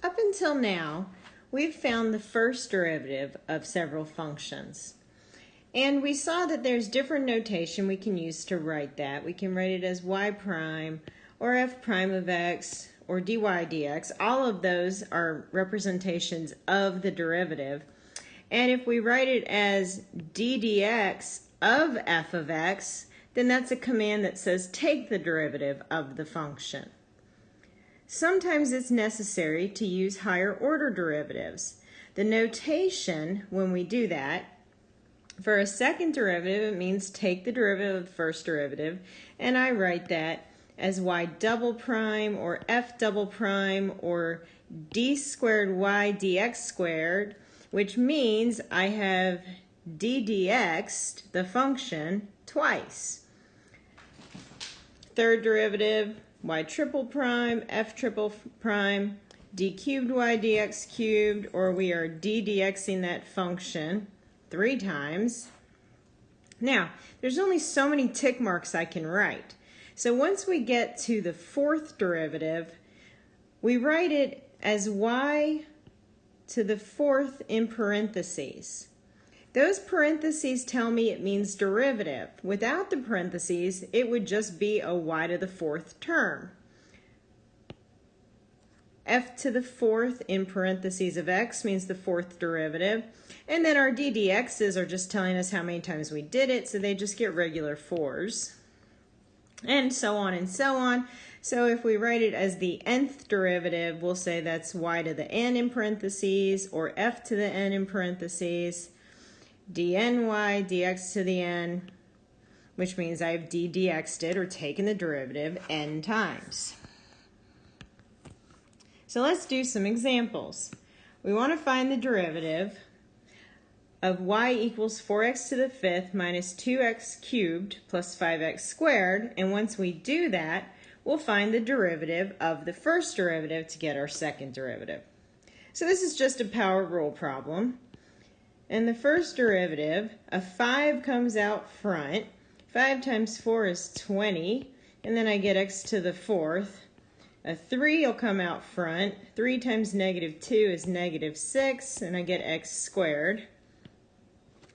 Up until now, we've found the first derivative of several functions. And we saw that there's different notation we can use to write that. We can write it as y prime or f prime of x or dy dx. All of those are representations of the derivative. And if we write it as d dx of f of x, then that's a command that says take the derivative of the function. Sometimes it's necessary to use higher order derivatives. The notation when we do that, for a second derivative, it means take the derivative of the first derivative, and I write that as y double prime or f double prime or d squared y dx squared, which means I have d dx, the function, twice. Third derivative, y triple prime, f triple prime, d cubed y dx cubed, or we are d dxing that function three times. Now, there's only so many tick marks I can write. So once we get to the fourth derivative, we write it as y to the fourth in parentheses. Those parentheses tell me it means derivative. Without the parentheses, it would just be a y to the fourth term. f to the fourth in parentheses of x means the fourth derivative. And then our ddx's are just telling us how many times we did it, so they just get regular fours. And so on and so on. So if we write it as the nth derivative, we'll say that's y to the n in parentheses or f to the n in parentheses dny dx to the n, which means I've d dxed it or taken the derivative n times. So let's do some examples. We want to find the derivative of y equals 4x to the fifth minus 2x cubed plus 5x squared. And once we do that, we'll find the derivative of the first derivative to get our second derivative. So this is just a power rule problem. And the first derivative, a 5 comes out front. 5 times 4 is 20. And then I get x to the fourth. A 3 will come out front. 3 times negative 2 is negative 6. And I get x squared.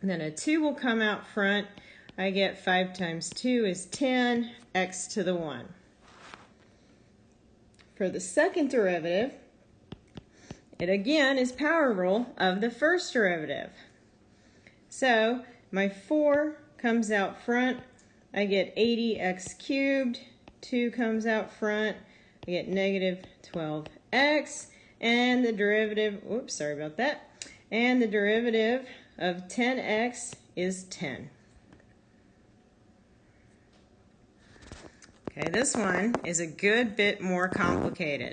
And then a 2 will come out front. I get 5 times 2 is 10. x to the 1. For the second derivative, it again is power rule of the first derivative. So my 4 comes out front. I get 80x cubed. 2 comes out front. I get negative 12x. And the derivative, oops, sorry about that. And the derivative of 10x is 10. Okay, this one is a good bit more complicated.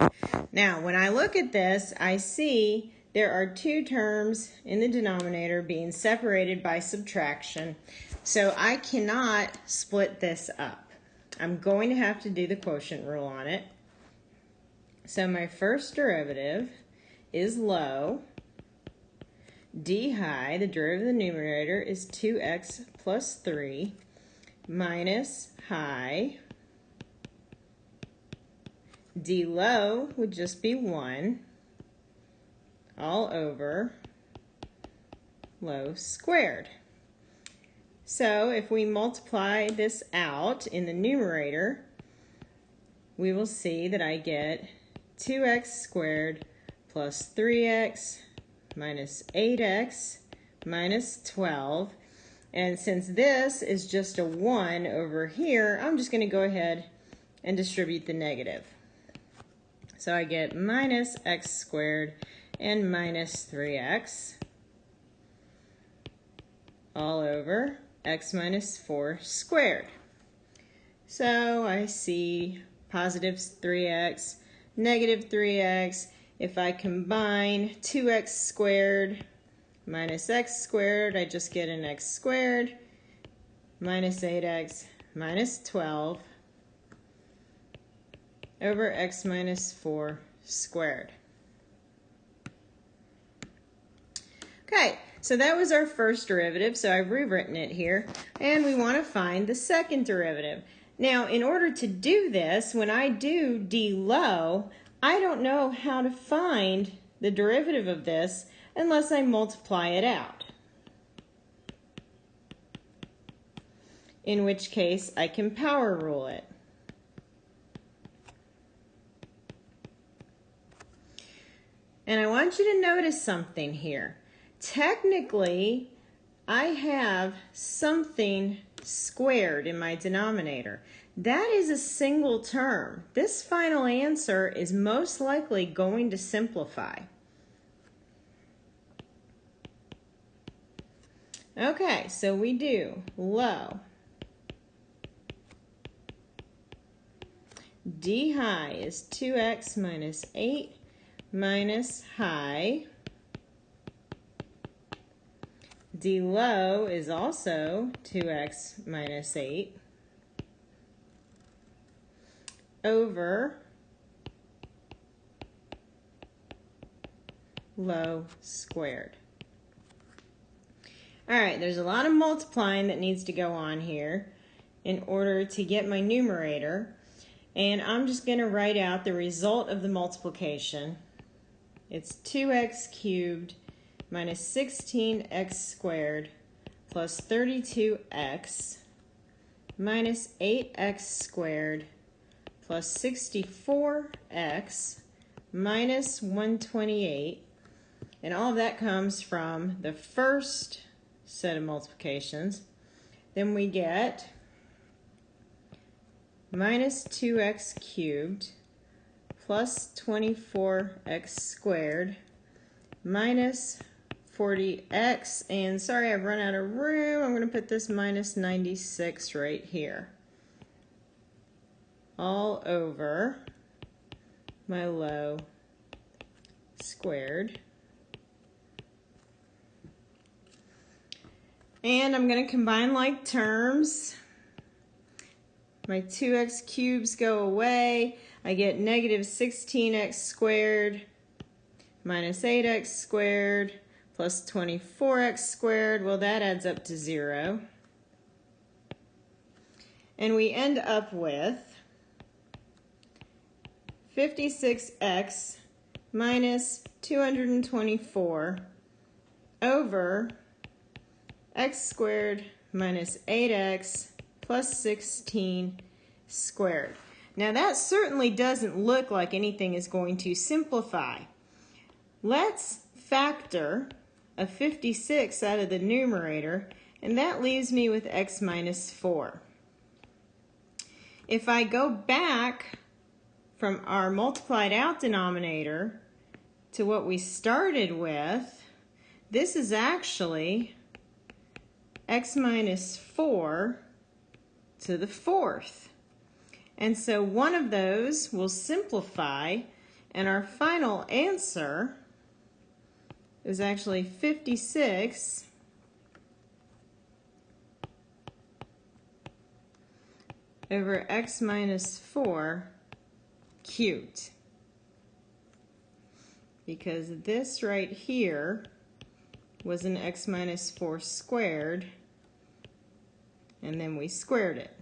Now, when I look at this, I see there are two terms in the denominator being separated by subtraction. So I cannot split this up. I'm going to have to do the quotient rule on it. So my first derivative is low. d high, the derivative of the numerator, is 2x plus 3 minus high d low would just be 1 all over low squared. So if we multiply this out in the numerator, we will see that I get 2x squared plus 3x minus 8x minus 12. And since this is just a 1 over here, I'm just going to go ahead and distribute the negative. So I get minus x squared and minus 3x all over x minus 4 squared. So I see positive 3x, negative 3x. If I combine 2x squared minus x squared, I just get an x squared minus 8x minus 12 over x minus 4 squared. Okay, so that was our first derivative, so I've rewritten it here, and we want to find the second derivative. Now, in order to do this, when I do d low, I don't know how to find the derivative of this unless I multiply it out. In which case I can power rule it. And I want you to notice something here. Technically, I have something squared in my denominator. That is a single term. This final answer is most likely going to simplify. Okay, so we do low. D high is 2x minus 8 minus high. D low is also 2x minus 8 over low squared. All right, there's a lot of multiplying that needs to go on here in order to get my numerator. And I'm just going to write out the result of the multiplication. It's 2x cubed minus 16x squared plus 32x minus 8x squared plus 64x minus 128. And all of that comes from the first set of multiplications. Then we get minus 2x cubed plus 24x squared minus 40x and sorry I've run out of room. I'm going to put this minus 96 right here. All over my low squared. And I'm going to combine like terms. My 2x cubes go away. I get negative 16x squared minus 8x squared plus 24x squared. Well, that adds up to 0. And we end up with 56x minus 224 over x squared minus 8x plus 16 squared. Now that certainly doesn't look like anything is going to simplify. Let's factor a 56 out of the numerator, and that leaves me with x minus 4. If I go back from our multiplied out denominator to what we started with, this is actually x minus 4 to the fourth. And so one of those will simplify, and our final answer is actually 56 over x minus 4 cubed. Because this right here was an x minus 4 squared, and then we squared it.